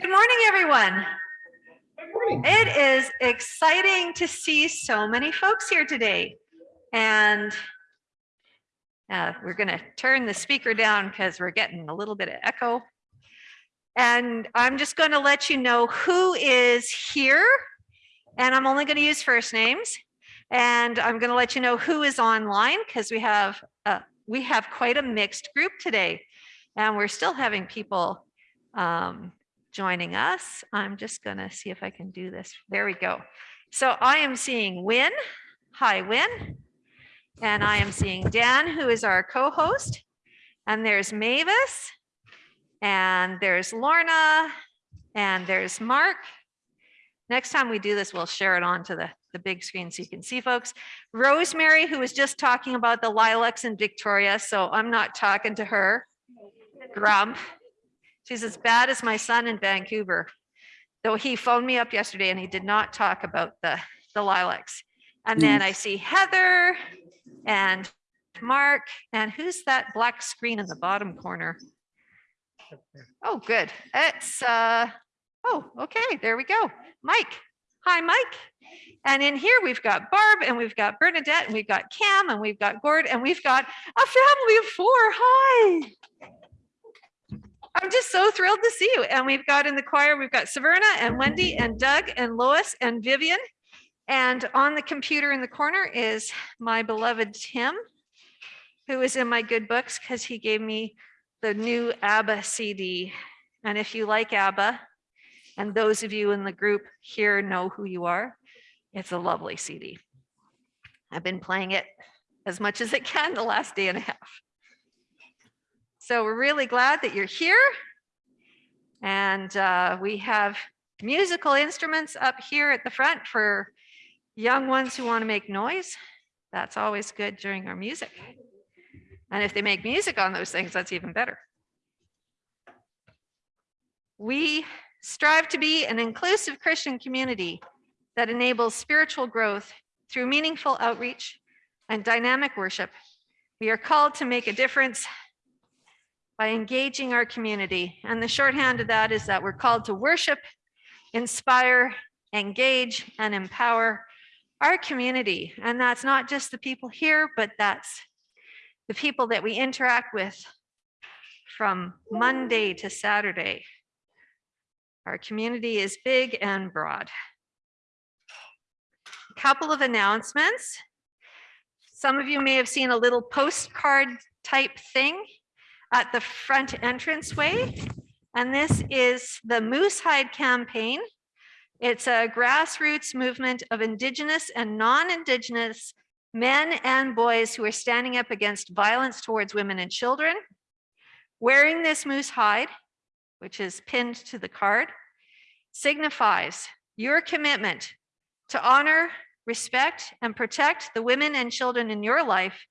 Good morning, everyone. Good morning. It is exciting to see so many folks here today. And uh, we're going to turn the speaker down because we're getting a little bit of echo. And I'm just going to let you know who is here. And I'm only going to use first names. And I'm going to let you know who is online because we have uh, we have quite a mixed group today. And we're still having people um, joining us. I'm just going to see if I can do this. There we go. So I am seeing Win. Hi, Win. And I am seeing Dan, who is our co-host. And there's Mavis. And there's Lorna. And there's Mark. Next time we do this, we'll share it onto the, the big screen so you can see folks. Rosemary, who was just talking about the lilacs in Victoria, so I'm not talking to her. Grump. She's as bad as my son in Vancouver. Though he phoned me up yesterday and he did not talk about the, the lilacs. And then I see Heather and Mark, and who's that black screen in the bottom corner? Oh, good. It's, uh, oh, okay, there we go. Mike. Hi, Mike. And in here we've got Barb and we've got Bernadette and we've got Cam and we've got Gord and we've got a family of four. Hi. I'm just so thrilled to see you. And we've got in the choir, we've got Severna and Wendy and Doug and Lois and Vivian. And on the computer in the corner is my beloved Tim, who is in my good books because he gave me the new ABBA CD. And if you like ABBA, and those of you in the group here know who you are, it's a lovely CD. I've been playing it as much as it can the last day and a half. So we're really glad that you're here. And uh, we have musical instruments up here at the front for young ones who want to make noise. That's always good during our music. And if they make music on those things, that's even better. We strive to be an inclusive Christian community that enables spiritual growth through meaningful outreach and dynamic worship. We are called to make a difference by engaging our community. And the shorthand of that is that we're called to worship, inspire, engage, and empower our community. And that's not just the people here, but that's the people that we interact with from Monday to Saturday. Our community is big and broad. A couple of announcements. Some of you may have seen a little postcard type thing at the front entranceway. And this is the Moose Hide campaign. It's a grassroots movement of Indigenous and non-Indigenous men and boys who are standing up against violence towards women and children. Wearing this moose hide, which is pinned to the card, signifies your commitment to honor, respect, and protect the women and children in your life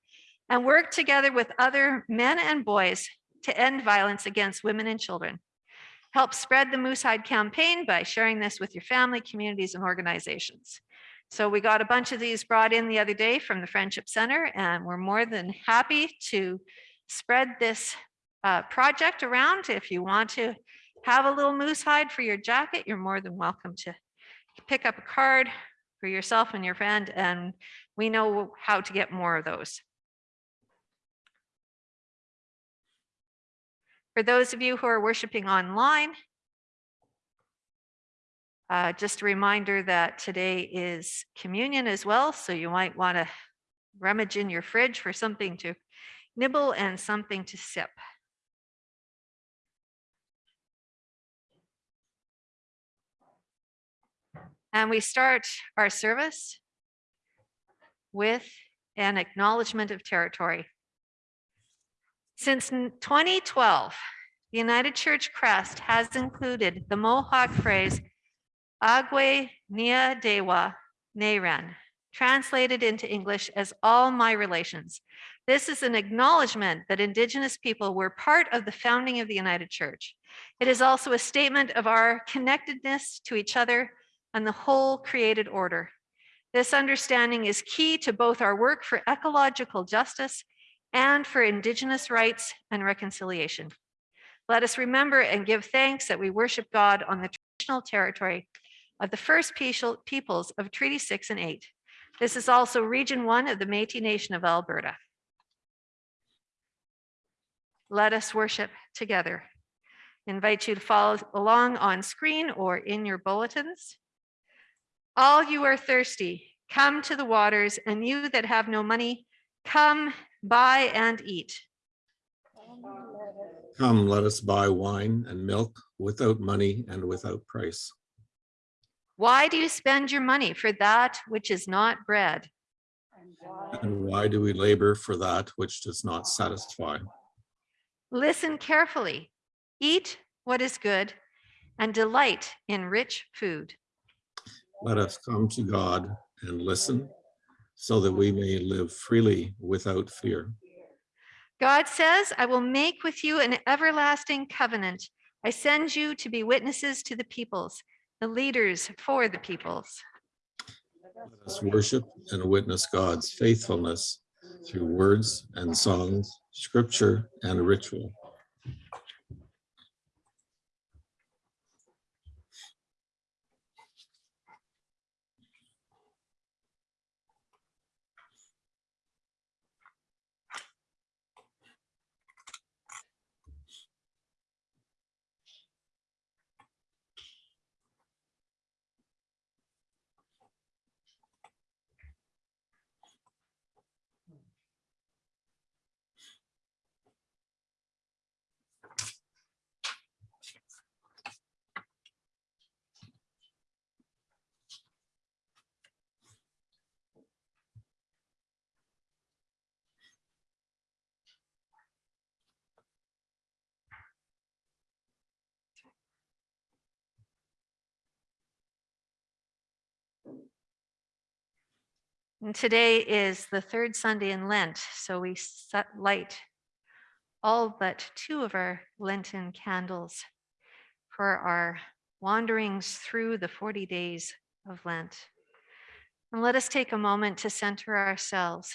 and work together with other men and boys to end violence against women and children. Help spread the Moose Hide campaign by sharing this with your family, communities, and organizations. So we got a bunch of these brought in the other day from the Friendship Center, and we're more than happy to spread this uh, project around. If you want to have a little moose hide for your jacket, you're more than welcome to pick up a card for yourself and your friend, and we know how to get more of those. For those of you who are worshiping online, uh, just a reminder that today is communion as well, so you might want to rummage in your fridge for something to nibble and something to sip. And we start our service with an acknowledgement of territory. Since 2012, the United Church crest has included the Mohawk phrase, Agwe Nia Dewa Neiran, translated into English as all my relations. This is an acknowledgement that Indigenous people were part of the founding of the United Church. It is also a statement of our connectedness to each other and the whole created order. This understanding is key to both our work for ecological justice and for Indigenous rights and reconciliation. Let us remember and give thanks that we worship God on the traditional territory of the first peoples of Treaty 6 and 8. This is also Region 1 of the Métis Nation of Alberta. Let us worship together. Invite you to follow along on screen or in your bulletins. All you are thirsty, come to the waters, and you that have no money, come buy and eat. Come, let us buy wine and milk without money and without price. Why do you spend your money for that which is not bread? And why do we labor for that which does not satisfy? Listen carefully, eat what is good, and delight in rich food. Let us come to God and listen so that we mm-hmm. may live freely without fear. God says, I will make with you an everlasting covenant. I send you to be witnesses to the peoples, the leaders for the peoples. Let us worship and witness God's faithfulness through words and songs, scripture and ritual. And today is the third Sunday in Lent, so we light all but two of our Lenten candles for our wanderings through the 40 days of Lent. And let us take a moment to center ourselves.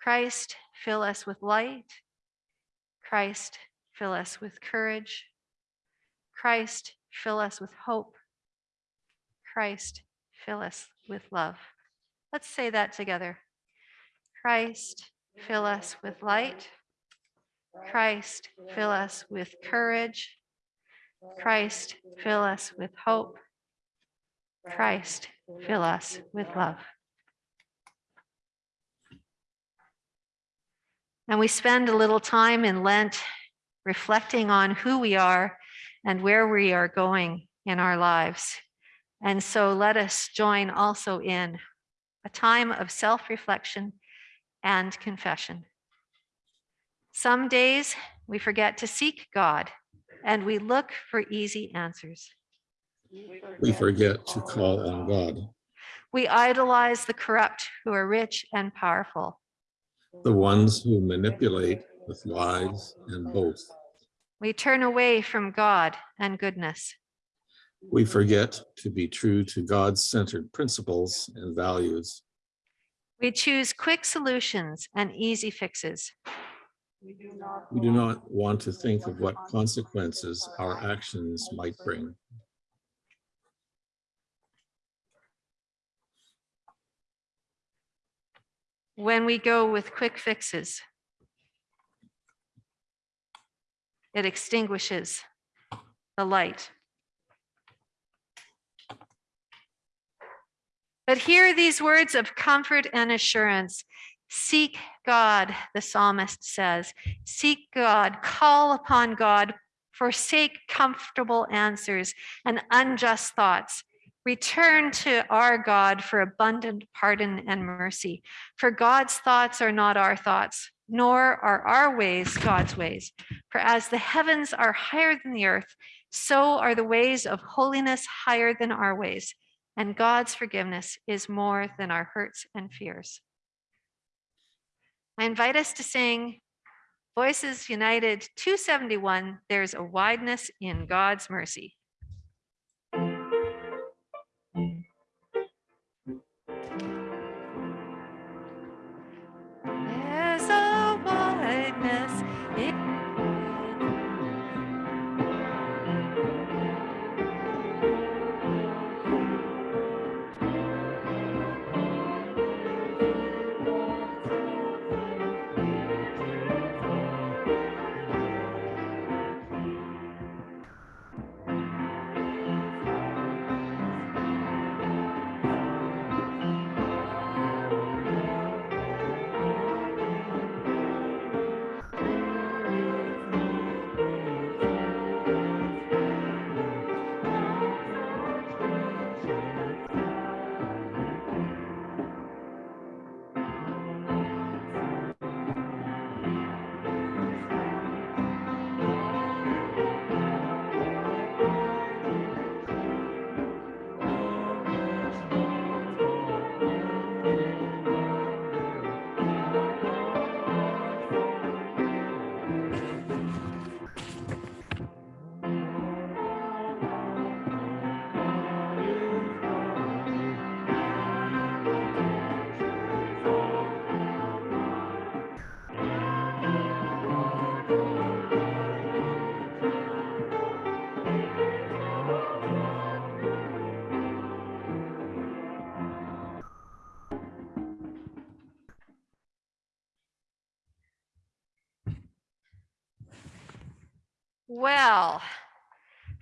Christ, fill us with light. Christ, fill us with courage. Christ, fill us with hope. Christ, fill us with love. Let's say that together. Christ, fill us with light. Christ, fill us with courage. Christ, fill us with hope. Christ, fill us with love. And we spend a little time in Lent reflecting on who we are and where we are going in our lives. And so let us join also in a time of self-reflection and confession. Some days we forget to seek God and we look for easy answers. We forget to call on God, We idolize the corrupt who are rich and powerful. the ones who manipulate with lies and boast. We turn away from God and goodness. We forget to be true to God-centered principles and values. We choose quick solutions and easy fixes. We do not want to think of what consequences our actions might bring. When we go with quick fixes, it extinguishes the light. But hear these words of comfort and assurance. Seek God, the psalmist says. Seek God, call upon God, forsake comfortable answers and unjust thoughts. Return to our God for abundant pardon and mercy. For God's thoughts are not our thoughts, nor are our ways God's ways. For as the heavens are higher than the earth, so are the ways of holiness higher than our ways. And God's forgiveness is more than our hurts and fears. I invite us to sing Voices United 271 There's a Wideness in God's Mercy.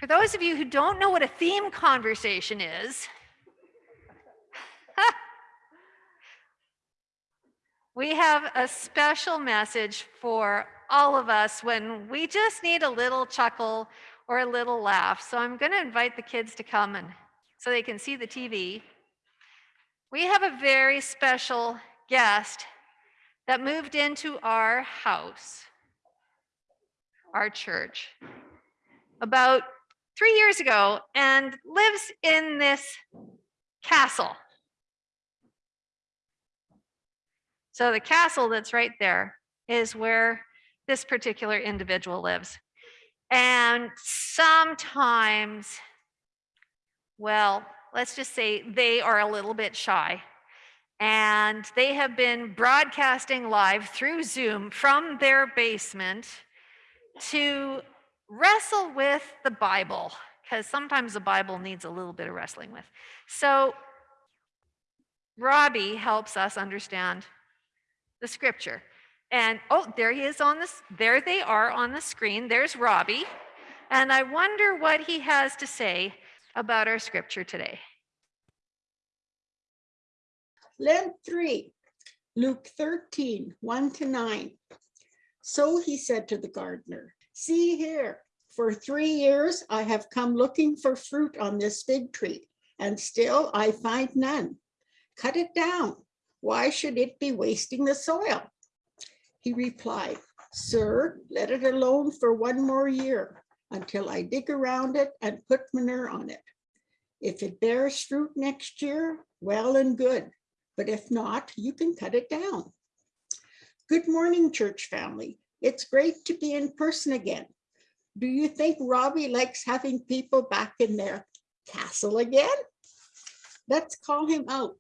Those of you who don't know what a theme conversation is, we have a special message for all of us when we just need a little chuckle or a little laugh. So I'm going to invite the kids to come and so they can see the TV. We have a very special guest that moved into our house, our church, about three years ago and lives in this castle. So the castle that's right there is where this particular individual lives. And sometimes, well, let's just say they are a little bit shy. And they have been broadcasting live through Zoom from their basement to wrestle with the Bible, because sometimes the Bible needs a little bit of wrestling with. So Robbie helps us understand the scripture. And oh, there he is on this, there they are on the screen. There's Robbie. And I wonder what he has to say about our scripture today. Lent 3, Luke 13, 1 to 9. So he said to the gardener, See here, for three years I have come looking for fruit on this fig tree, and still I find none. Cut it down. Why should it be wasting the soil? He replied, Sir, let it alone for one more year until I dig around it and put manure on it. If it bears fruit next year, well and good but if not, you can cut it down. Good morning, church family. It's great to be in person again. Do you think Robbie likes having people back in their castle again? Let's call him out.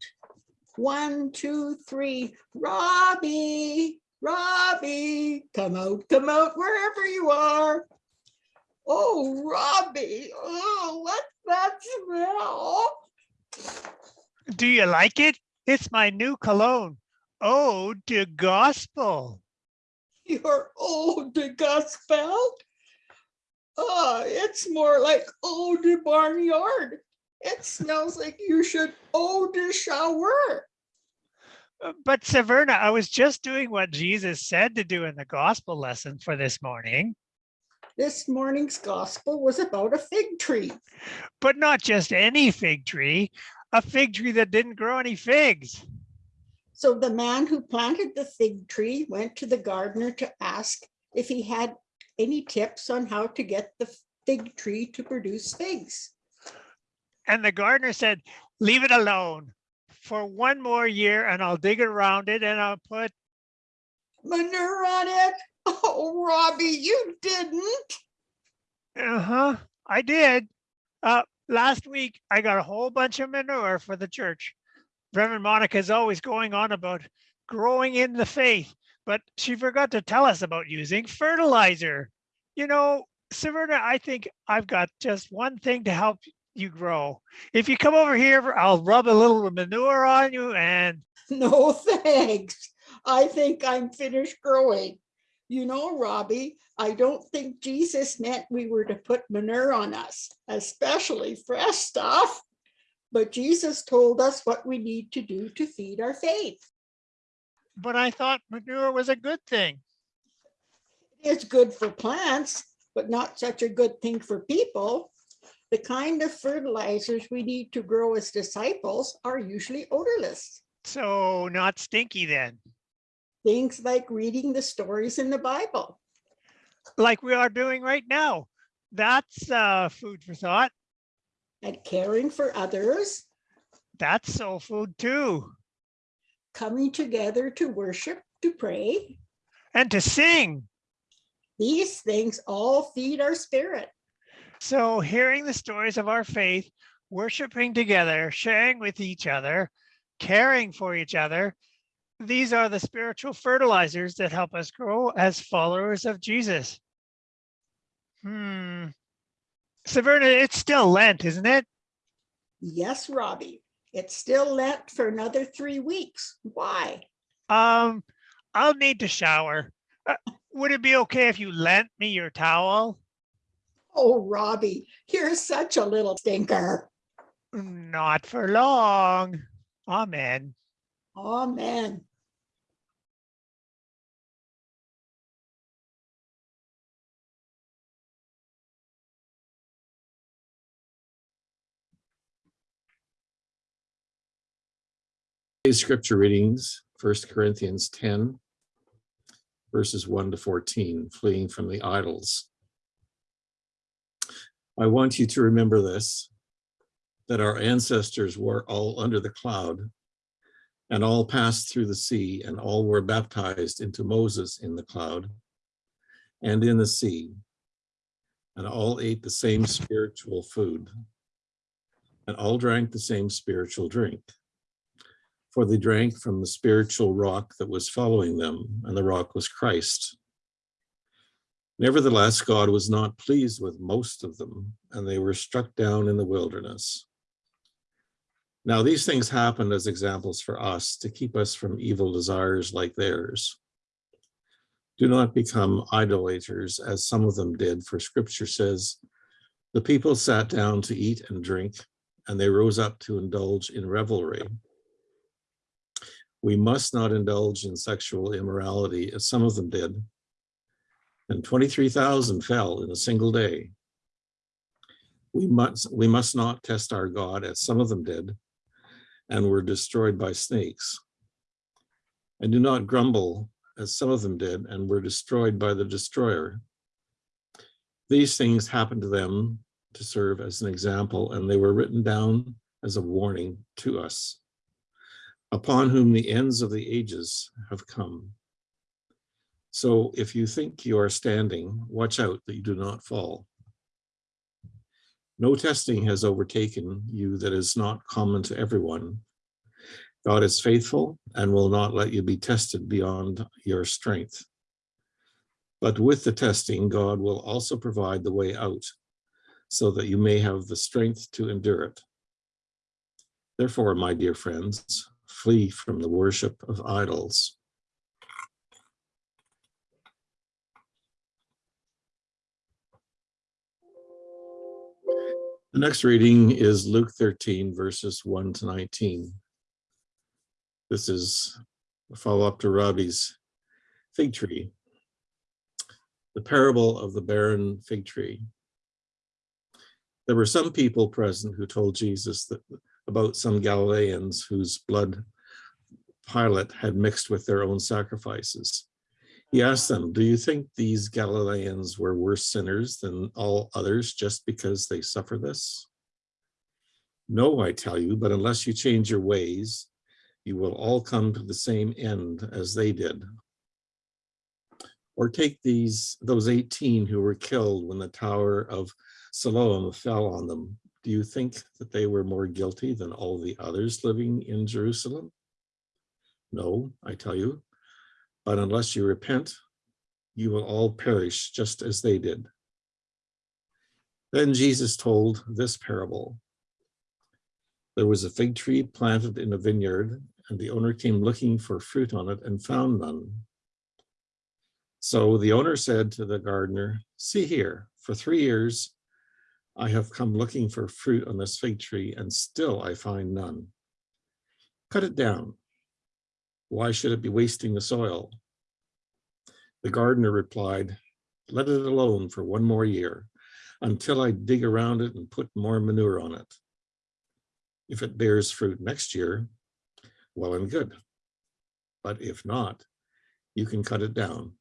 One, two, three, Robbie, Robbie, come out, come out, wherever you are. Oh, Robbie, oh, what's that smell? Do you like it? It's my new cologne. Oh, Ode to Gospel. Your old de gospel? Oh, it's more like old de barnyard. It smells like you should de shower. Uh, But Severna, I was just doing what Jesus said to do in the gospel lesson for this morning, This morning's gospel was about a fig tree. but not just any fig tree, a fig tree that didn't grow any figs. So the man who planted the fig tree went to the gardener to ask if he had any tips on how to get the fig tree to produce figs. And the gardener said, leave it alone for one more year and I'll dig around it and I'll put, Manure on it? Oh, Robbie, you didn't. uh-huh, I did. Uh, last week, I got a whole bunch of manure for the church. Reverend Monica is always going on about growing in the faith, but she forgot to tell us about using fertilizer. You know, Severna, I think I've got just one thing to help you grow. If you come over here, I'll rub a little manure on you and No, thanks. I think I'm finished growing. You know, Robbie, I don't think Jesus meant we were to put manure on us, especially fresh stuff. But Jesus told us what we need to do to feed our faith. but I thought manure was a good thing. It's good for plants, but not such a good thing for people. The kind of fertilizers we need to grow as disciples are usually odorless. So not stinky then, Things like reading the stories in the Bible. like we are doing right now. That's uh, food for thought. And caring for others, That's soul food too. coming together to worship, to pray. And to sing. These things all feed our spirit. So hearing the stories of our faith, worshiping together, sharing with each other, caring for each other, these are the spiritual fertilizers that help us grow as followers of Jesus. Hmm. Severna, it's still Lent, isn't it? Yes, Robbie, it's still Lent for another three weeks. Why? Um, I'll need to shower. Uh, would it be okay if you lent me your towel? Oh, Robbie, you're such a little stinker. Not for long. Amen. Amen. Today's scripture readings, First Corinthians ten, verses one to fourteen, fleeing from the idols. I want you to remember this, that our ancestors were all under the cloud and all passed through the sea and all were baptized into Moses in the cloud and in the sea and all ate the same spiritual food and all drank the same spiritual drink for they drank from the spiritual rock that was following them, and the rock was Christ. Nevertheless, God was not pleased with most of them, and they were struck down in the wilderness. Now, these things happened as examples for us to keep us from evil desires like theirs. Do not become idolaters, as some of them did, for scripture says, the people sat down to eat and drink, and they rose up to indulge in revelry. We must not indulge in sexual immorality as some of them did. And 23,000 fell in a single day. We must, we must not test our God as some of them did and were destroyed by snakes. And do not grumble as some of them did and were destroyed by the destroyer. These things happened to them to serve as an example and they were written down as a warning to us upon whom the ends of the ages have come. So if you think you are standing, watch out that you do not fall. No testing has overtaken you that is not common to everyone. God is faithful and will not let you be tested beyond your strength. But with the testing, God will also provide the way out so that you may have the strength to endure it. Therefore, my dear friends, flee from the worship of idols. The next reading is Luke 13 verses 1 to 19. This is a follow-up to Robbie's fig tree. The parable of the barren fig tree. There were some people present who told Jesus that about some Galileans whose blood Pilate had mixed with their own sacrifices. He asked them, do you think these Galileans were worse sinners than all others just because they suffer this? No, I tell you, but unless you change your ways, you will all come to the same end as they did. Or take these, those 18 who were killed when the Tower of Siloam fell on them. Do you think that they were more guilty than all the others living in Jerusalem? No, I tell you, but unless you repent, you will all perish just as they did. Then Jesus told this parable. There was a fig tree planted in a vineyard, and the owner came looking for fruit on it and found none. So the owner said to the gardener, see here, for three years I have come looking for fruit on this fig tree, and still I find none. Cut it down. Why should it be wasting the soil? The gardener replied, let it alone for one more year until I dig around it and put more manure on it. If it bears fruit next year, well and good. But if not, you can cut it down.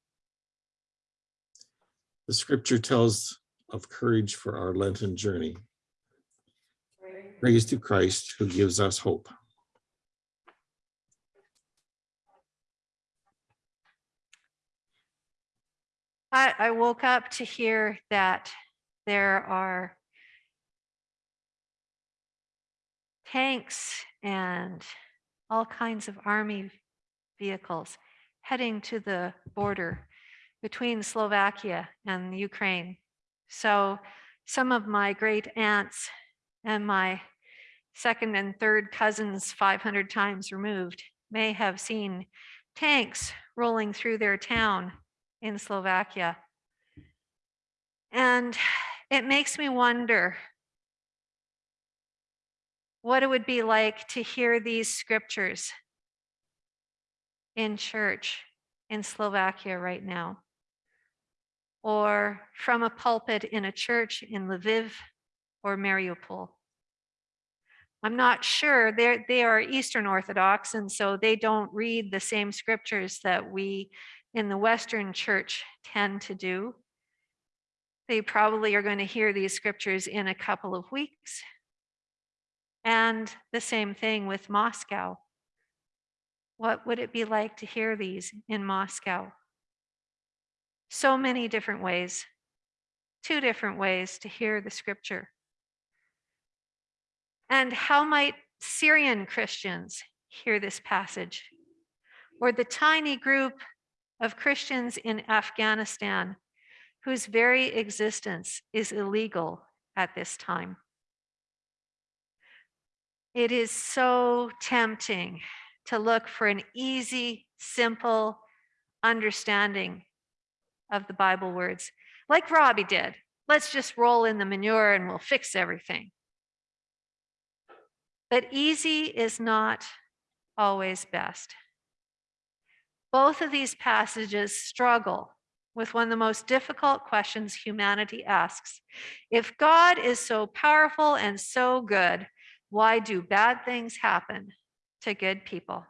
The scripture tells of courage for our Lenten journey. Praise to Christ who gives us hope. I, I woke up to hear that there are tanks and all kinds of army vehicles heading to the border between Slovakia and Ukraine. So some of my great aunts and my second and third cousins 500 times removed may have seen tanks rolling through their town in Slovakia. And it makes me wonder what it would be like to hear these scriptures in church in Slovakia right now, or from a pulpit in a church in Lviv or Mariupol. I'm not sure. They're, they are Eastern Orthodox, and so they don't read the same scriptures that we in the Western church tend to do. They probably are going to hear these scriptures in a couple of weeks. And the same thing with Moscow. What would it be like to hear these in Moscow? So many different ways, two different ways to hear the scripture. And how might Syrian Christians hear this passage? Or the tiny group of Christians in Afghanistan whose very existence is illegal at this time? It is so tempting to look for an easy, simple understanding of the Bible words, like Robbie did. Let's just roll in the manure and we'll fix everything. But easy is not always best. Both of these passages struggle with one of the most difficult questions humanity asks. If God is so powerful and so good, why do bad things happen to good people?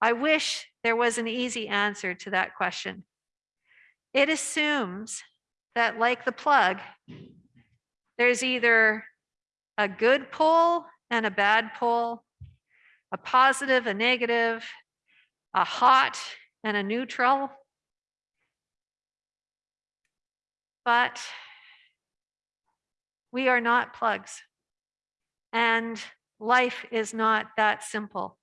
I wish there was an easy answer to that question. It assumes that, like the plug, there's either a good pull and a bad pull, a positive, a negative, a hot and a neutral. But we are not plugs. And life is not that simple.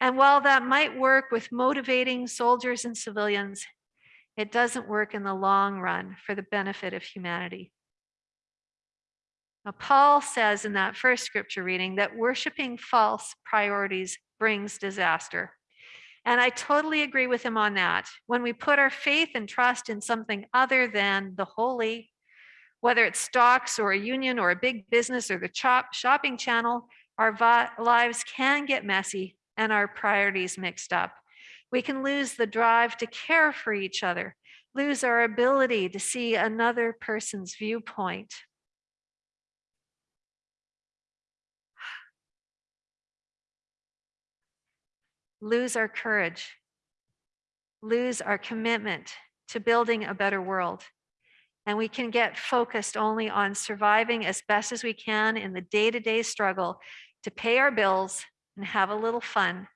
And while that might work with motivating soldiers and civilians, it doesn't work in the long run for the benefit of humanity. Now, Paul says in that first scripture reading that worshiping false priorities brings disaster. And I totally agree with him on that. When we put our faith and trust in something other than the holy, whether it's stocks or a union or a big business or the chop, shopping channel, our lives can get messy and our priorities mixed up. We can lose the drive to care for each other, lose our ability to see another person's viewpoint. Lose our courage, lose our commitment to building a better world. And we can get focused only on surviving as best as we can in the day to day struggle to pay our bills and have a little fun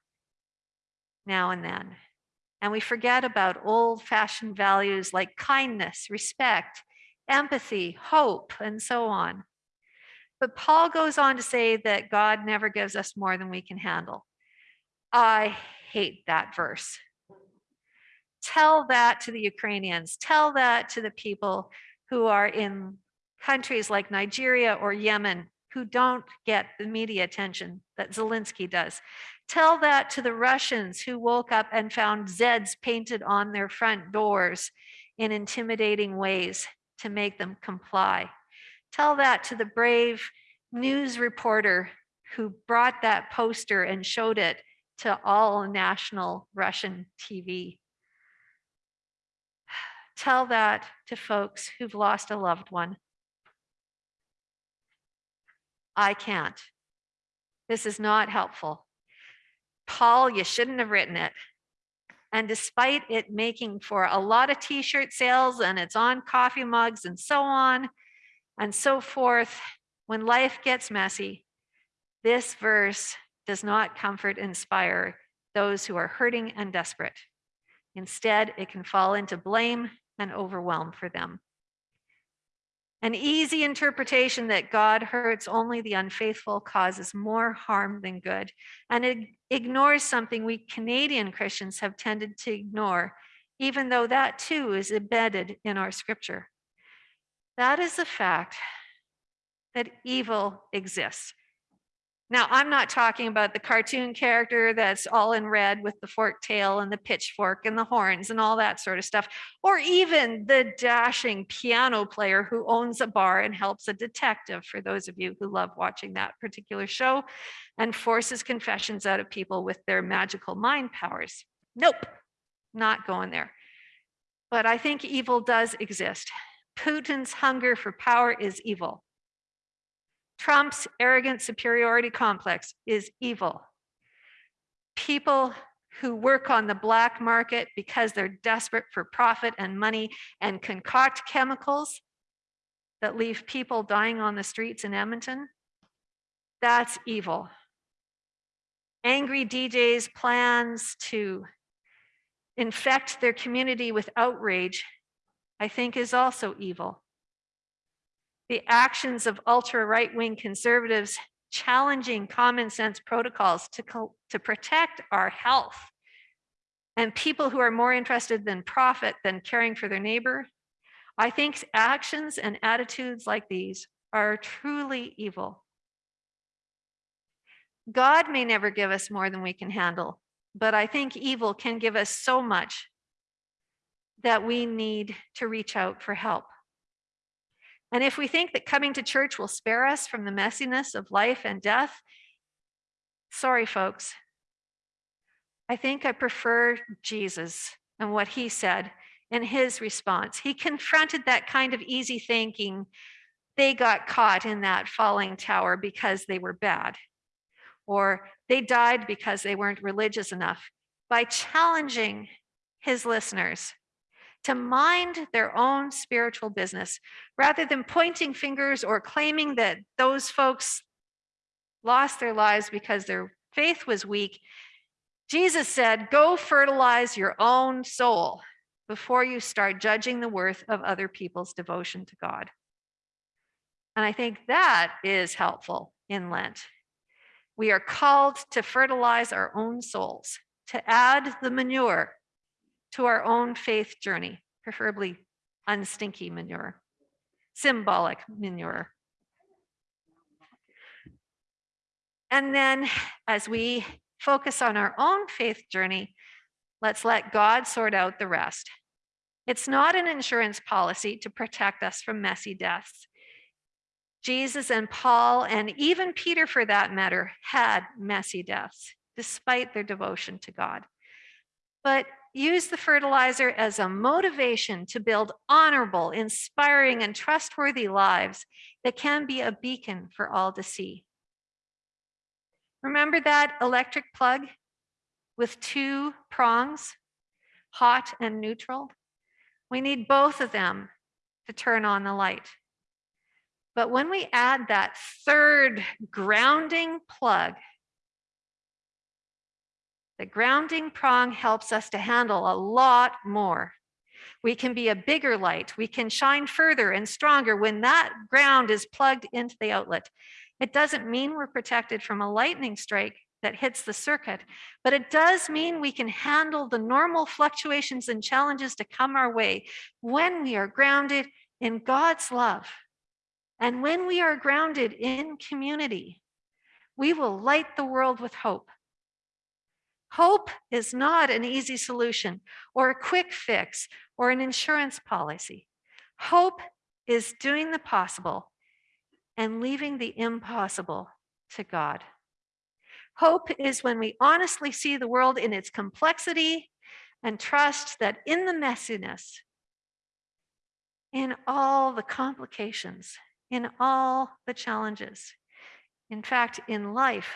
now and then. And we forget about old fashioned values like kindness, respect, empathy, hope, and so on. But Paul goes on to say that God never gives us more than we can handle. I hate that verse. Tell that to the Ukrainians, tell that to the people who are in countries like Nigeria or Yemen who don't get the media attention that Zelensky does. Tell that to the Russians who woke up and found Zeds painted on their front doors in intimidating ways to make them comply. Tell that to the brave news reporter who brought that poster and showed it to all national Russian TV. Tell that to folks who've lost a loved one. I can't. This is not helpful. Paul, you shouldn't have written it. And despite it making for a lot of t-shirt sales and it's on coffee mugs and so on and so forth, when life gets messy, this verse does not comfort, inspire those who are hurting and desperate. Instead, it can fall into blame and overwhelm for them. An easy interpretation that God hurts only the unfaithful causes more harm than good, and it ignores something we Canadian Christians have tended to ignore, even though that too is embedded in our scripture. That is the fact that evil exists. Now, I'm not talking about the cartoon character that's all in red with the forked tail and the pitchfork and the horns and all that sort of stuff, or even the dashing piano player who owns a bar and helps a detective, for those of you who love watching that particular show, and forces confessions out of people with their magical mind powers. Nope, not going there. But I think evil does exist. Putin's hunger for power is evil. Trump's arrogant superiority complex is evil. People who work on the black market because they're desperate for profit and money and concoct chemicals that leave people dying on the streets in Edmonton, that's evil. Angry DJs plans to infect their community with outrage, I think is also evil the actions of ultra right-wing conservatives challenging common sense protocols to, to protect our health and people who are more interested than profit than caring for their neighbor. I think actions and attitudes like these are truly evil. God may never give us more than we can handle, but I think evil can give us so much that we need to reach out for help. And if we think that coming to church will spare us from the messiness of life and death, sorry, folks. I think I prefer Jesus and what he said in his response. He confronted that kind of easy thinking. They got caught in that falling tower because they were bad, or they died because they weren't religious enough by challenging his listeners to mind their own spiritual business rather than pointing fingers or claiming that those folks lost their lives because their faith was weak. Jesus said, Go fertilize your own soul before you start judging the worth of other people's devotion to God. And I think that is helpful in Lent. We are called to fertilize our own souls, to add the manure to our own faith journey, preferably unstinky manure, symbolic manure. And then as we focus on our own faith journey, let's let God sort out the rest. It's not an insurance policy to protect us from messy deaths. Jesus and Paul, and even Peter for that matter, had messy deaths despite their devotion to God. But use the fertilizer as a motivation to build honorable, inspiring, and trustworthy lives that can be a beacon for all to see. Remember that electric plug with two prongs, hot and neutral? We need both of them to turn on the light. But when we add that third grounding plug, the grounding prong helps us to handle a lot more. We can be a bigger light. We can shine further and stronger when that ground is plugged into the outlet. It doesn't mean we're protected from a lightning strike that hits the circuit, but it does mean we can handle the normal fluctuations and challenges to come our way when we are grounded in God's love. And when we are grounded in community, we will light the world with hope. Hope is not an easy solution or a quick fix or an insurance policy. Hope is doing the possible and leaving the impossible to God. Hope is when we honestly see the world in its complexity and trust that in the messiness, in all the complications, in all the challenges, in fact, in life,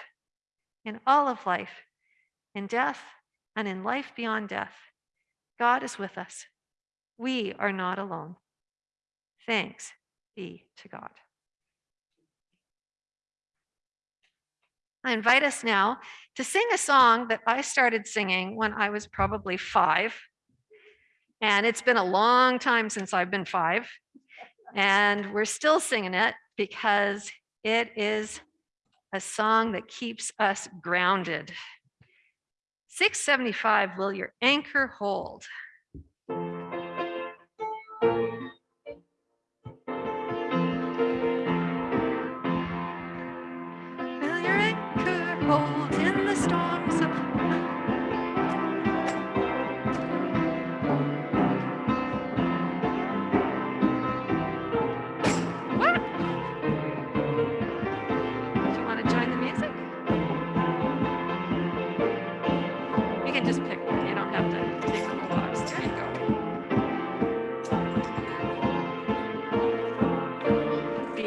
in all of life, in death and in life beyond death. God is with us. We are not alone. Thanks be to God. I invite us now to sing a song that I started singing when I was probably five. And it's been a long time since I've been five. And we're still singing it because it is a song that keeps us grounded. 675, will your anchor hold?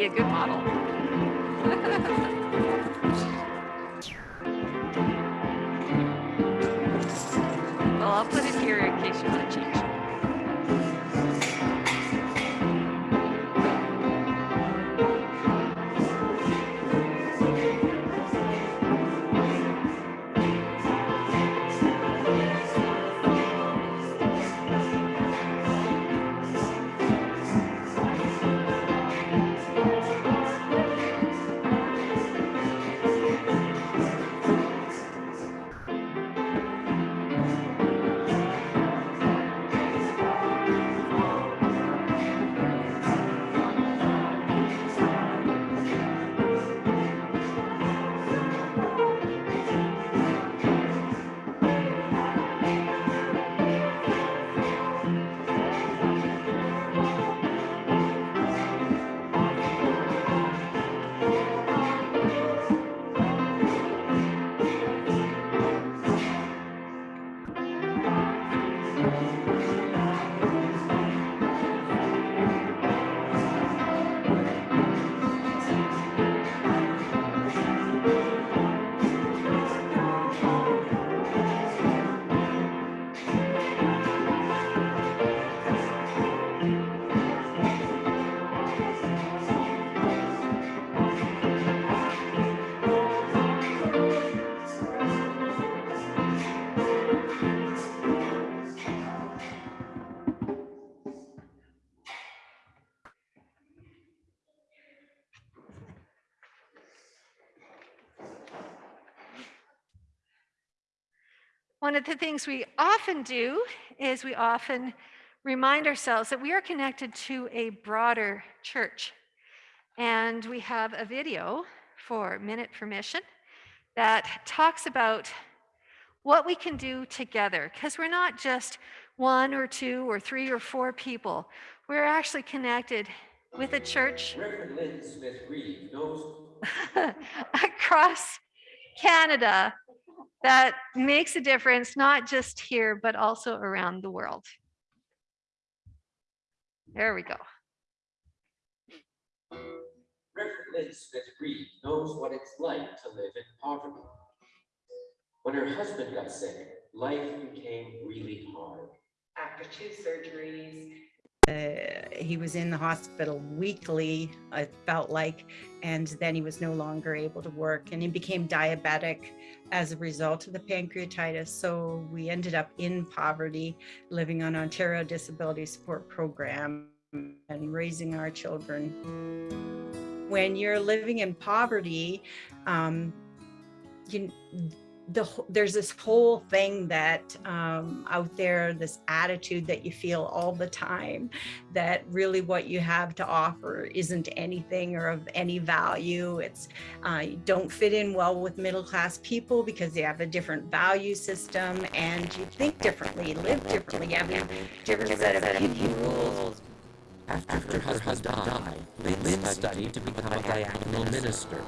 Be a good model. Well, I'll put it here in case you want to change. One of the things we often do is we often remind ourselves that we are connected to a broader church. And we have a video for Minute for Mission that talks about what we can do together, because we're not just one or two or three or four people. We're actually connected with a church Reverend Lynn Smith Reeve knows across Canada that makes a difference, not just here, but also around the world. There we go. Reverend Lynn Smith Reeve knows what it's like to live in poverty. When her husband got sick, life became really hard. after two surgeries. Uh, he was in the hospital weekly, I felt like, and then he was no longer able to work and he became diabetic as a result of the pancreatitis. So we ended up in poverty, living on Ontario Disability Support Program and raising our children. When you're living in poverty, um, you, the there's this whole thing that um, out there, this attitude that you feel all the time, that really what you have to offer isn't anything or of any value. It's uh, you don't fit in well with middle class people because they have a different value system and you think differently, live differently, you have a different set of rules. After her husband died, Lynn studied to become a diaconal minister.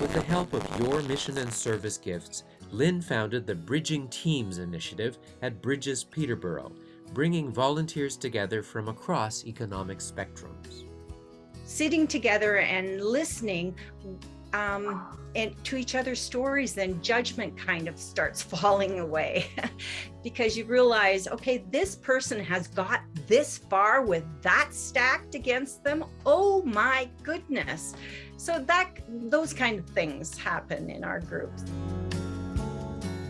With the help of your mission and service gifts, Lynn founded the Bridging Teams initiative at Bridges Peterborough, bringing volunteers together from across economic spectrums. sitting together and listening um, and to each other's stories, then judgment kind of starts falling away because you realize, okay, this person has got this far with that stacked against them. Oh my goodness. So that those kind of things happen in our groups.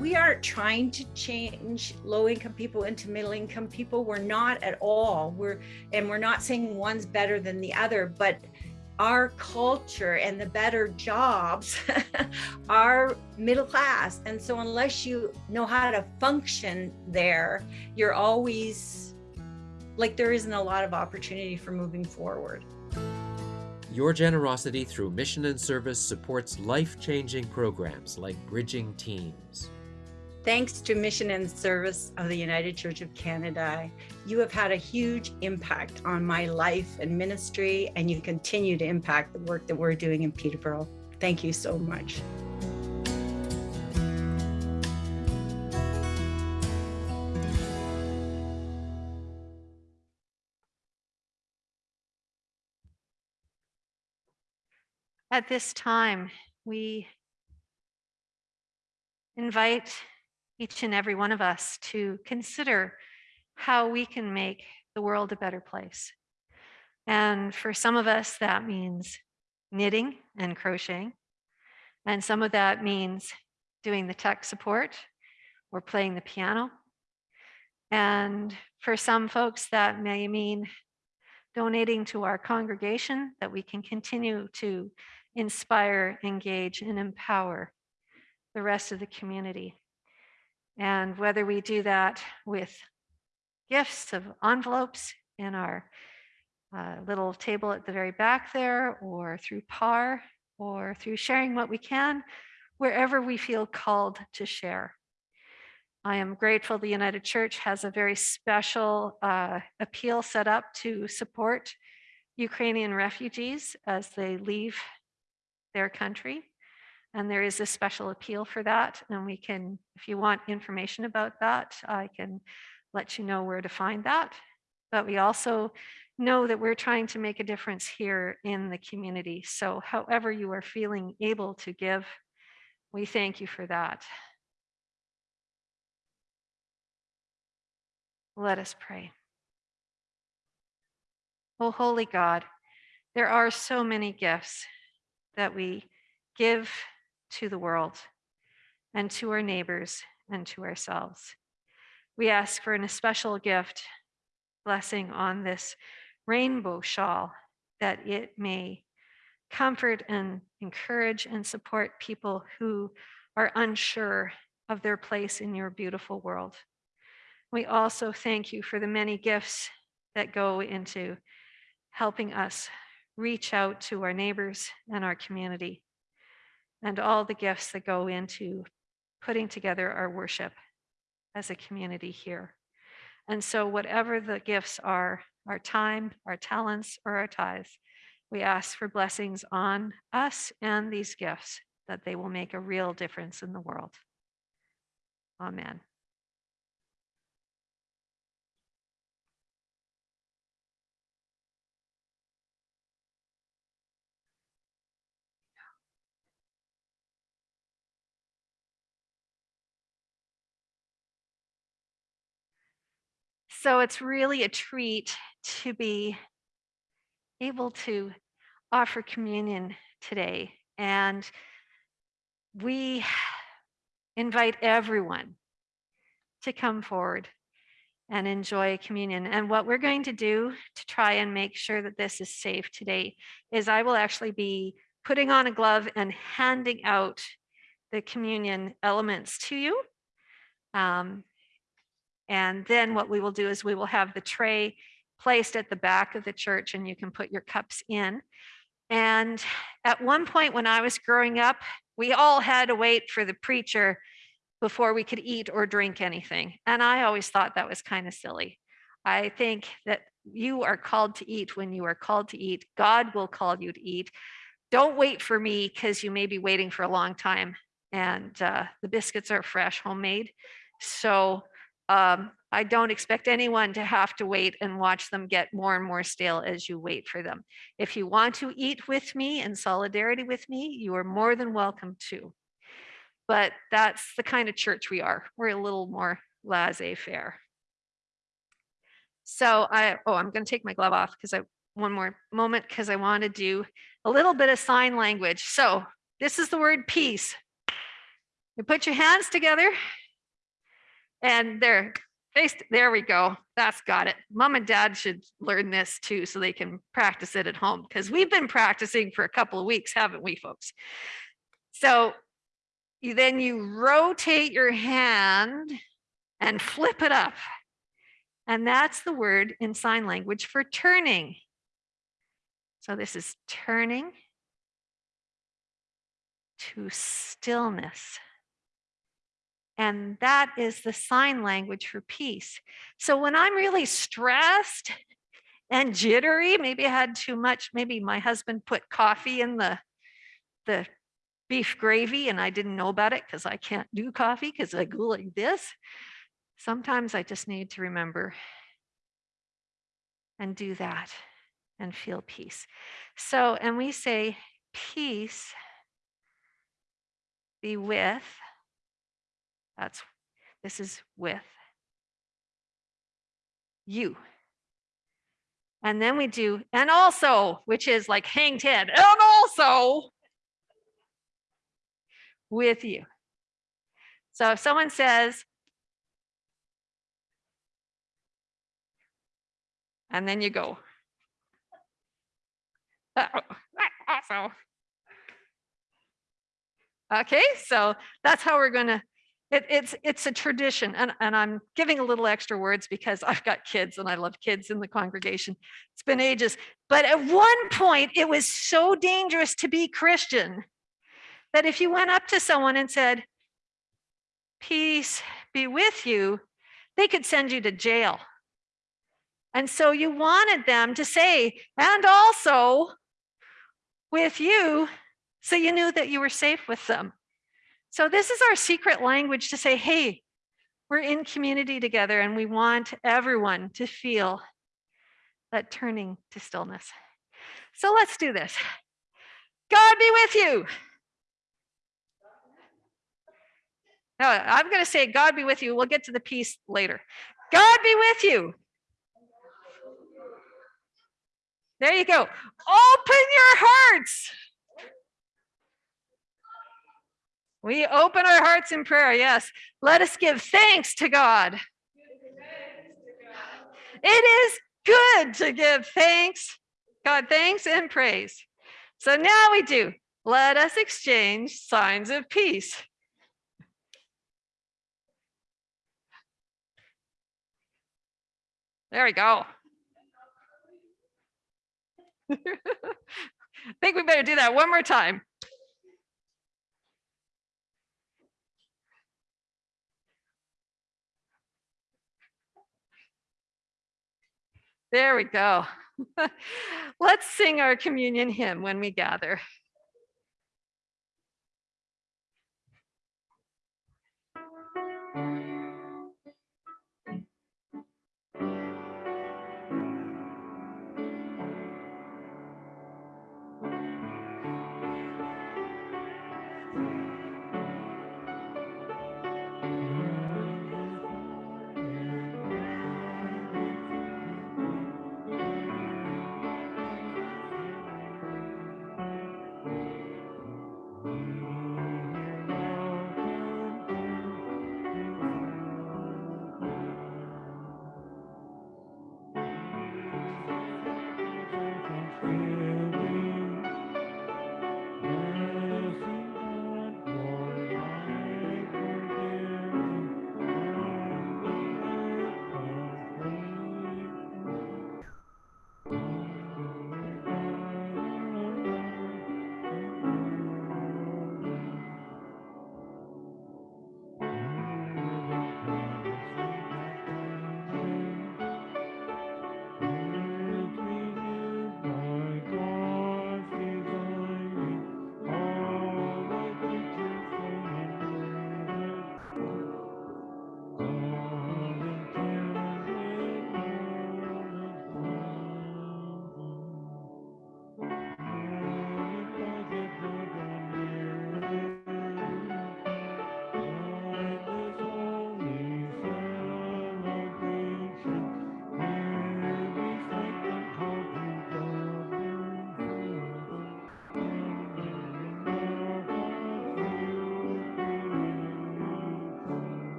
We aren't trying to change low income people into middle income people. We're not at all. We're and we're not saying one's better than the other, but our culture and the better jobs are middle class. And so unless you know how to function there, you're always like there isn't a lot of opportunity for moving forward. Your generosity through mission and service supports life-changing programs like Bridging Teams. Thanks to mission and service of the United Church of Canada, you have had a huge impact on my life and ministry, and you continue to impact the work that we're doing in Peterborough. Thank you so much. At this time, we invite each and every one of us to consider how we can make the world a better place. And for some of us, that means knitting and crocheting. And some of that means doing the tech support or playing the piano. And for some folks, that may mean donating to our congregation that we can continue to inspire, engage, and empower the rest of the community. And whether we do that with gifts of envelopes in our uh, little table at the very back there, or through PAR, or through sharing what we can, wherever we feel called to share. I am grateful the United Church has a very special uh, appeal set up to support Ukrainian refugees as they leave their country. And there is a special appeal for that. And we can, if you want information about that, I can let you know where to find that. But we also know that we're trying to make a difference here in the community. So however you are feeling able to give, we thank you for that. Let us pray. Oh, holy God, there are so many gifts that we give to the world and to our neighbors and to ourselves. We ask for an especial gift, blessing on this rainbow shawl, that it may comfort and encourage and support people who are unsure of their place in your beautiful world. We also thank you for the many gifts that go into helping us reach out to our neighbors and our community, and all the gifts that go into putting together our worship as a community here. And so, whatever the gifts are our time, our talents, or our tithes we ask for blessings on us and these gifts that they will make a real difference in the world. Amen. So it's really a treat to be able to offer communion today. And we invite everyone to come forward and enjoy communion. And what we're going to do to try and make sure that this is safe today is I will actually be putting on a glove and handing out the communion elements to you. Um, and then what we will do is we will have the tray placed at the back of the church and you can put your cups in. And at one point when I was growing up, we all had to wait for the preacher before we could eat or drink anything. And I always thought that was kind of silly. I think that you are called to eat when you are called to eat. God will call you to eat. Don't wait for me because you may be waiting for a long time. And uh, the biscuits are fresh, homemade. So um, I don't expect anyone to have to wait and watch them get more and more stale as you wait for them. If you want to eat with me in solidarity with me, you are more than welcome to. But that's the kind of church we are. We're a little more laissez-faire. So I, oh, I'm going to take my glove off because I, one more moment, because I want to do a little bit of sign language. So this is the word peace. You put your hands together and there, face, there we go. That's got it. Mom and dad should learn this too, so they can practice it at home because we've been practicing for a couple of weeks, haven't we, folks? So you then you rotate your hand and flip it up. And that's the word in sign language for turning. So this is turning to stillness. And that is the sign language for peace. So when I'm really stressed and jittery, maybe I had too much, maybe my husband put coffee in the, the beef gravy and I didn't know about it because I can't do coffee because I go like this. Sometimes I just need to remember and do that and feel peace. So, and we say, peace be with, that's, this is with you. And then we do, and also, which is like hang 10, and also with you. So if someone says, and then you go. "Uh, Also. Okay, so that's how we're gonna, it, it's, it's a tradition and, and I'm giving a little extra words because I've got kids and I love kids in the congregation. It's been ages, but at one point it was so dangerous to be Christian that if you went up to someone and said, peace be with you, they could send you to jail. And so you wanted them to say, and also with you, so you knew that you were safe with them. So this is our secret language to say, hey, we're in community together and we want everyone to feel that turning to stillness. So let's do this. God be with you. No, I'm going to say, God be with you. We'll get to the peace later. God be with you. There you go. Open your hearts. We open our hearts in prayer. Yes. Let us give thanks to God. It is good to give thanks, God, thanks and praise. So now we do. Let us exchange signs of peace. There we go. I think we better do that one more time. There we go. Let's sing our communion hymn when we gather.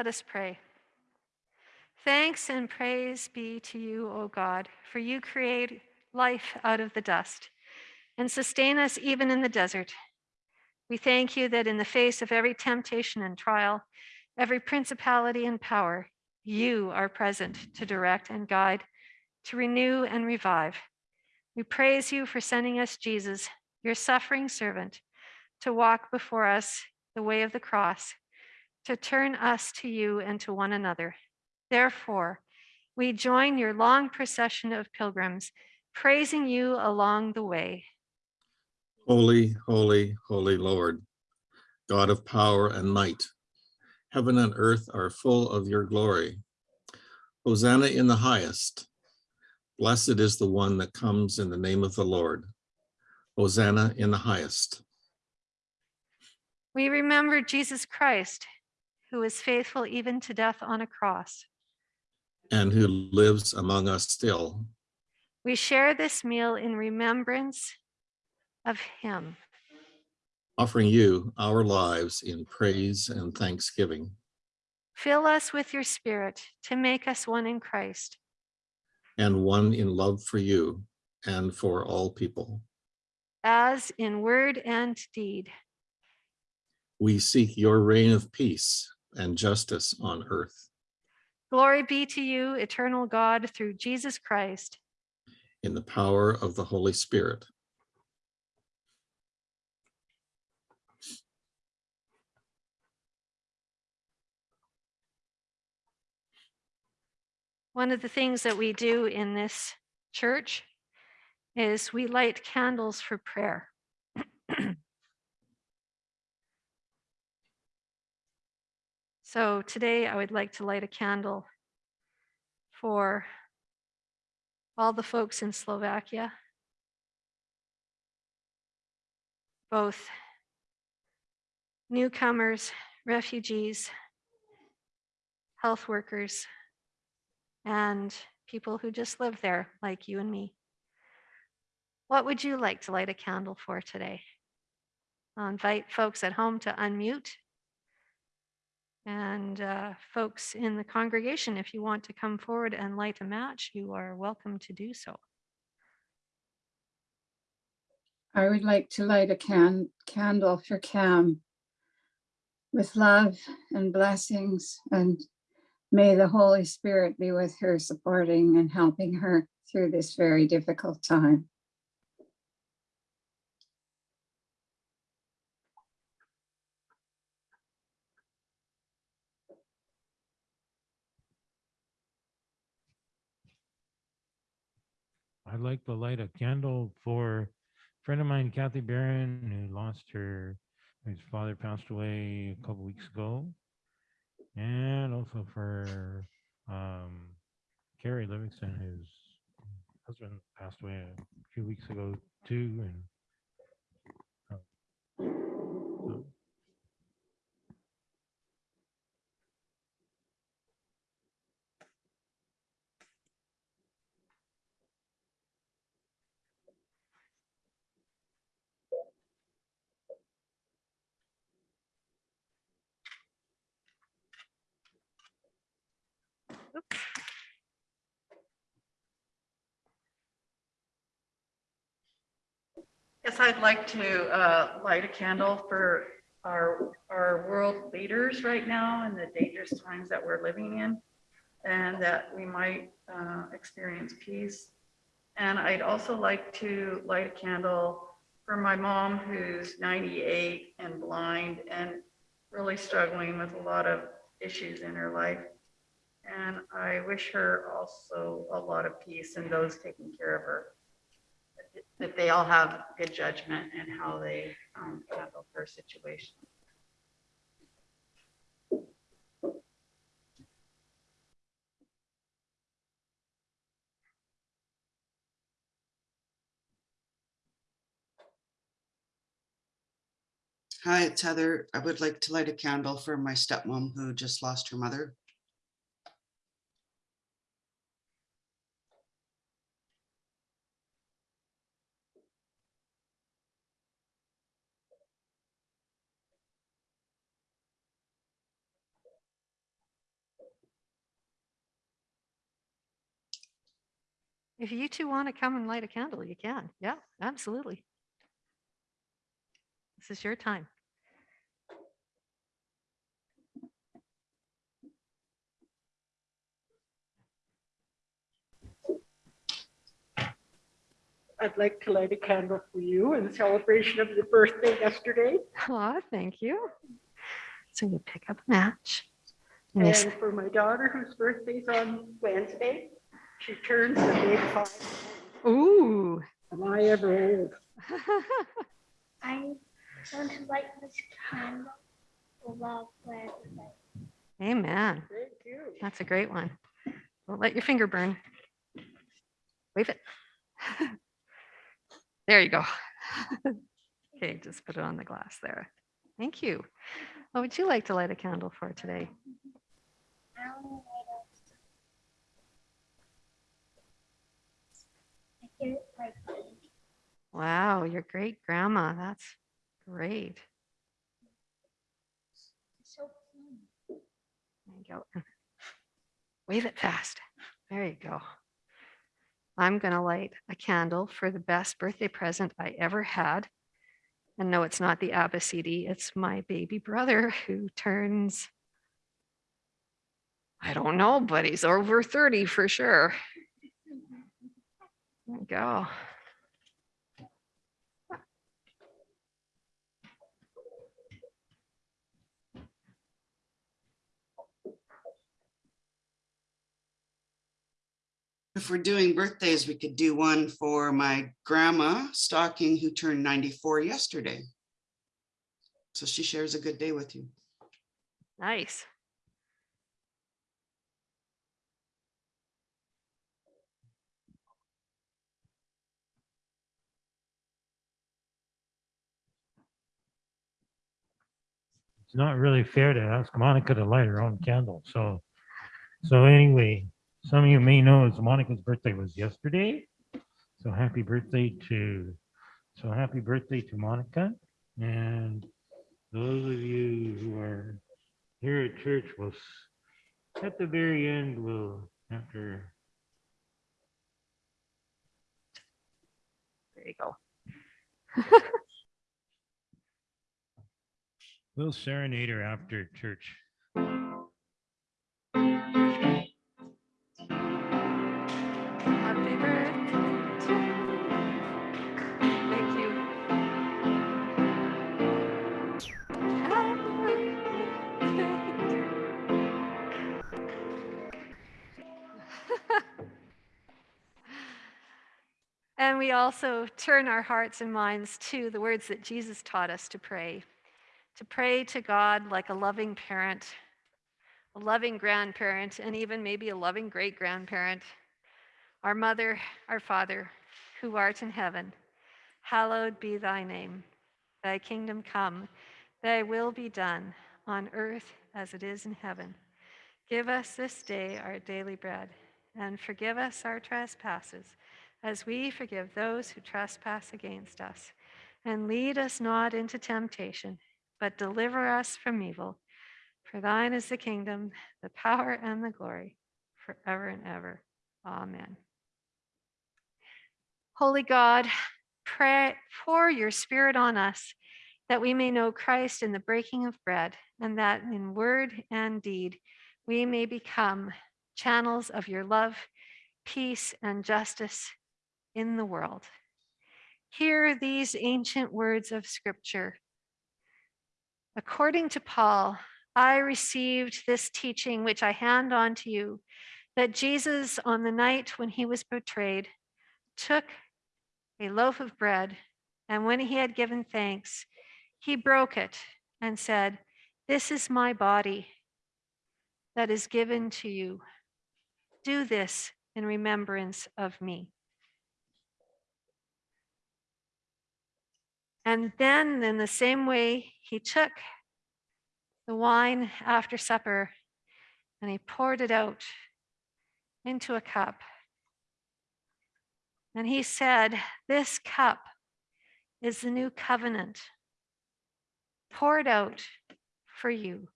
Let us pray. Thanks and praise be to you, O God, for you create life out of the dust and sustain us even in the desert. We thank you that in the face of every temptation and trial, every principality and power, you are present to direct and guide, to renew and revive. We praise you for sending us Jesus, your suffering servant, to walk before us the way of the cross, to turn us to you and to one another. Therefore, we join your long procession of pilgrims, praising you along the way. Holy, holy, holy Lord, God of power and might, heaven and earth are full of your glory. Hosanna in the highest. Blessed is the one that comes in the name of the Lord. Hosanna in the highest. We remember Jesus Christ, who was faithful even to death on a cross. and who lives among us still. We share this meal in remembrance of him. offering you our lives in praise and thanksgiving. Fill us with your spirit to make us one in Christ. and one in love for you and for all people. as in word and deed. We seek your reign of peace and justice on earth Glory be to you, eternal God, through Jesus Christ. in the power of the Holy Spirit. One of the things that we do in this church is we light candles for prayer. So today I would like to light a candle for all the folks in Slovakia, both newcomers, refugees, health workers, and people who just live there, like you and me. What would you like to light a candle for today? I'll invite folks at home to unmute. And uh, folks in the congregation, if you want to come forward and light a match, you are welcome to do so. I would like to light a can candle for Cam with love and blessings and may the Holy Spirit be with her, supporting and helping her through this very difficult time. I'd like to light a candle for a friend of mine, Kathy Barron, who lost her, his father passed away a couple weeks ago. And also for um, Carrie Livingston, whose husband passed away a few weeks ago too. And uh, I'd like to uh, light a candle for our, our world leaders right now and the dangerous times that we're living in, and that we might uh, experience peace. And I'd also like to light a candle for my mom, who's 98 and blind and really struggling with a lot of issues in her life. And I wish her also a lot of peace and those taking care of her that they all have good judgment and how they um, handle their situation. Hi, it's Heather. I would like to light a candle for my stepmom who just lost her mother. If you two want to come and light a candle, you can. Yeah, absolutely. This is your time. I'd like to light a candle for you in celebration of your birthday yesterday Aw, thank you. So you pick up a match. and and for my daughter whose birthday's on Wednesday. She turns the big five. Ooh. Am I ever old? I want to light this candle for love for everybody. Amen. Thank you. That's a great one. Don't let your finger burn. Wave it. There you go. Okay, just put it on the glass there. Thank you. What would you like to light a candle for today? I want to light a I get it like this. Wow, your great grandma. That's great. So clean. There you go. Wave it fast. There you go. I'm going to light a candle for the best birthday present I ever had. And no, it's not the Abacidi. It's my baby brother who turns, I don't know, but he's over 30 for sure. There you go. If we're doing birthdays, we could do one for my grandma Stocking, who turned 94 yesterday. So she shares a good day with you. Nice. It's not really fair to ask Monica to light her own candle. So, so anyway, some of you may know it's Monica's birthday was yesterday. So happy birthday to, so happy birthday to Monica. And those of you who are here at church will, at the very end, will, after There you go. We'll serenade her after church. And we also turn our hearts and minds to the words that Jesus taught us to pray, to pray to God like a loving parent, a loving grandparent, and even maybe a loving great grandparent. Our mother, our father, who art in heaven, hallowed be thy name. Thy kingdom come, thy will be done on earth as it is in heaven. Give us this day our daily bread, and forgive us our trespasses, as we forgive those who trespass against us. And lead us not into temptation, but deliver us from evil. For thine is the kingdom, the power, and the glory, forever and ever. Amen. Holy God, pray, pour your spirit on us that we may know Christ in the breaking of bread, and that in word and deed we may become channels of your love, peace, and justice in the world. Hear these ancient words of Scripture. According to Paul, I received this teaching which I hand on to you that Jesus, on the night when he was betrayed, took a loaf of bread, and when he had given thanks, he broke it and said, This is my body that is given to you. Do this in remembrance of me. And then, in the same way, he took the wine after supper and he poured it out into a cup. And he said, This cup is the new covenant poured out for you.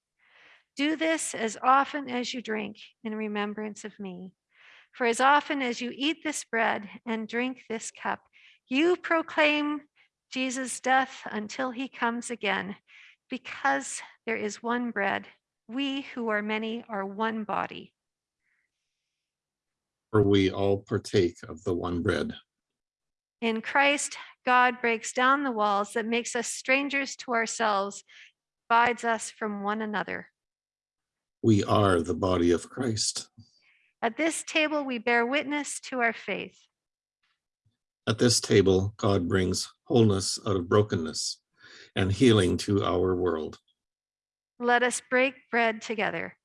Do this as often as you drink in remembrance of me. For as often as you eat this bread and drink this cup, you proclaim Jesus' death until he comes again. Because there is one bread, we who are many are one body. For we all partake of the one bread. In Christ, God breaks down the walls that makes us strangers to ourselves, divides us from one another. We are the body of Christ. At this table, we bear witness to our faith. At this table, God brings wholeness out of brokenness and healing to our world. Let us break bread together.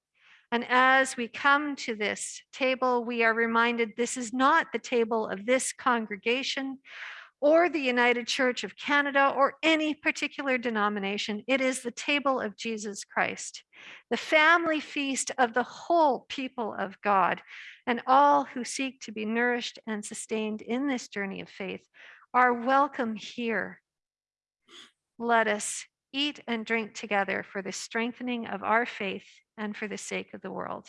And as we come to this table, we are reminded this is not the table of this congregation or the United Church of Canada or any particular denomination. It is the table of Jesus Christ, the family feast of the whole people of God. And all who seek to be nourished and sustained in this journey of faith are welcome here. Let us eat and drink together for the strengthening of our faith and for the sake of the world.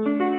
Mm-hmm.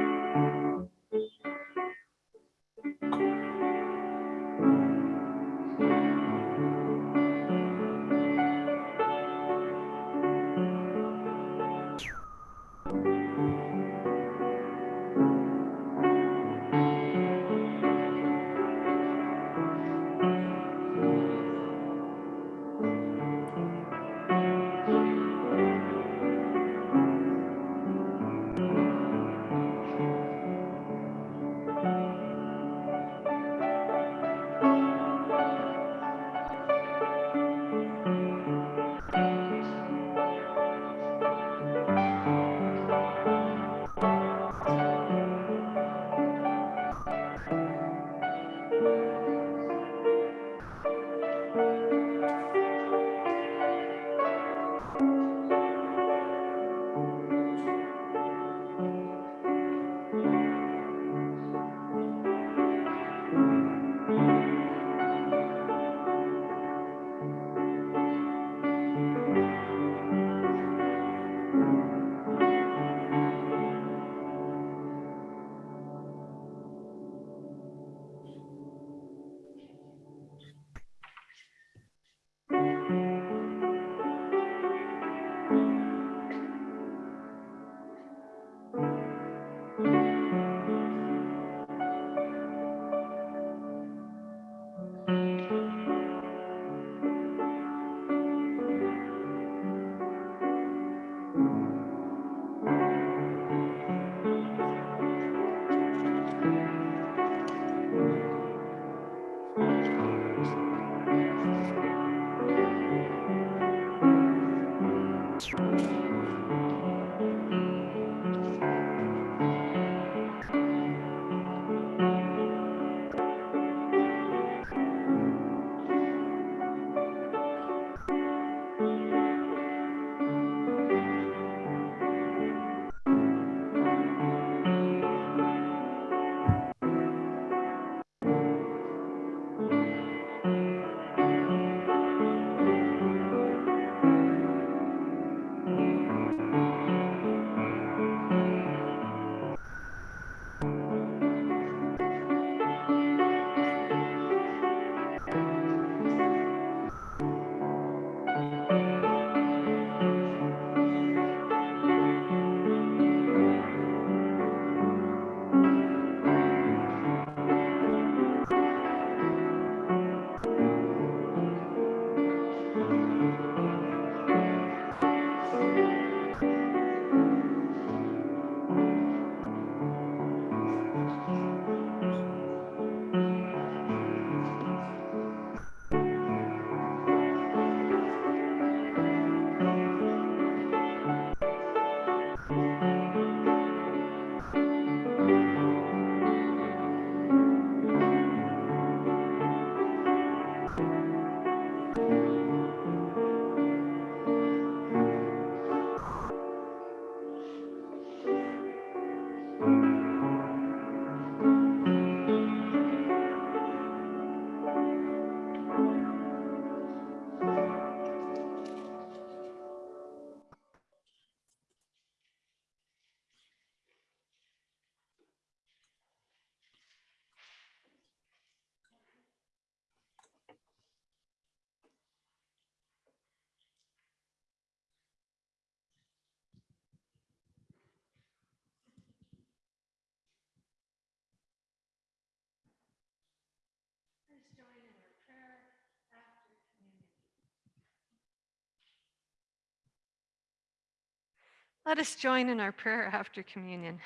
Let us join in our prayer after communion.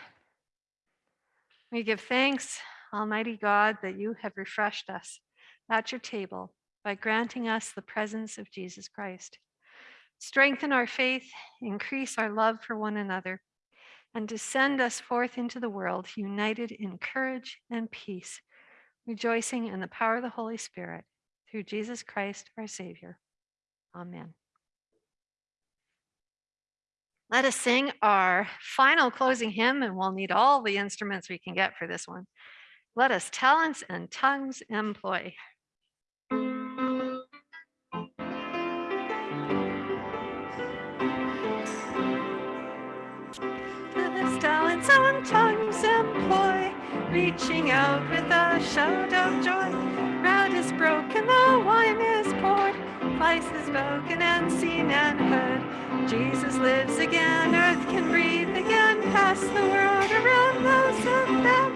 We give thanks, Almighty God, that you have refreshed us at your table by granting us the presence of Jesus Christ. Strengthen our faith, increase our love for one another, and to send us forth into the world united in courage and peace, rejoicing in the power of the Holy Spirit through Jesus Christ our Savior. Amen. Let us sing our final closing hymn, and we'll need all the instruments we can get for this one. Let us talents and tongues employ. Talents and tongues employ, reaching out with a shout of joy. Bread is broken, the wine is poured, Christ is broken and seen and heard. Jesus lives again, earth can breathe again, pass the world around those of them.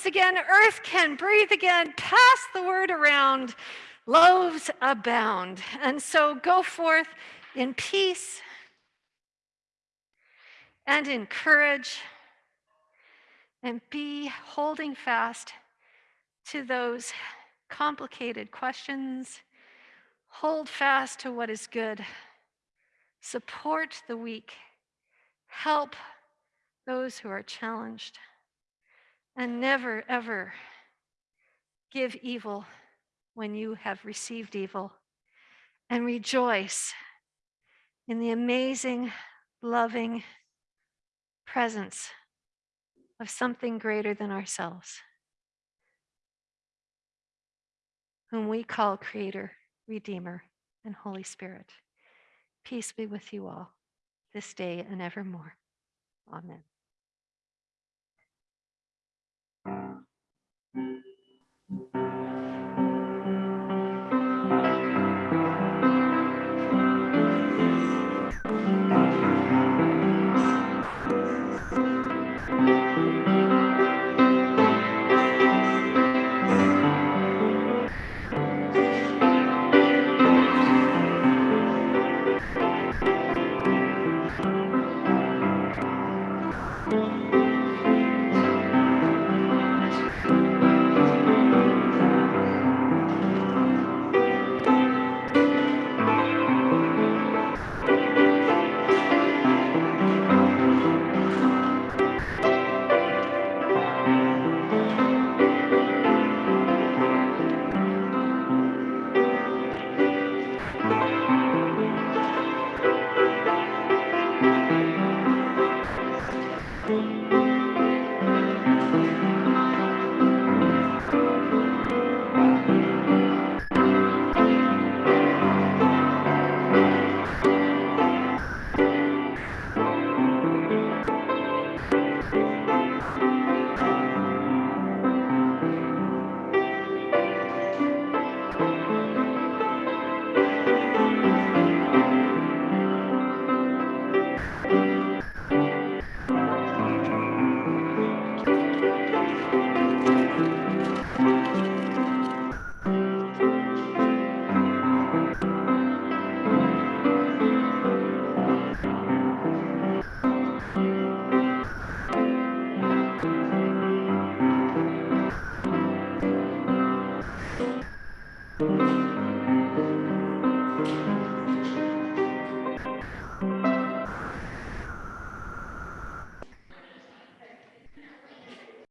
Lives again, earth can breathe again, pass the word around, loaves abound. And so go forth in peace and in courage and be holding fast to those complicated questions. Hold fast to what is good. Support the weak. Help those who are challenged and never, ever give evil when you have received evil, and rejoice in the amazing, loving presence of something greater than ourselves, whom we call Creator, Redeemer, and Holy Spirit. Peace be with you all this day and evermore. Amen.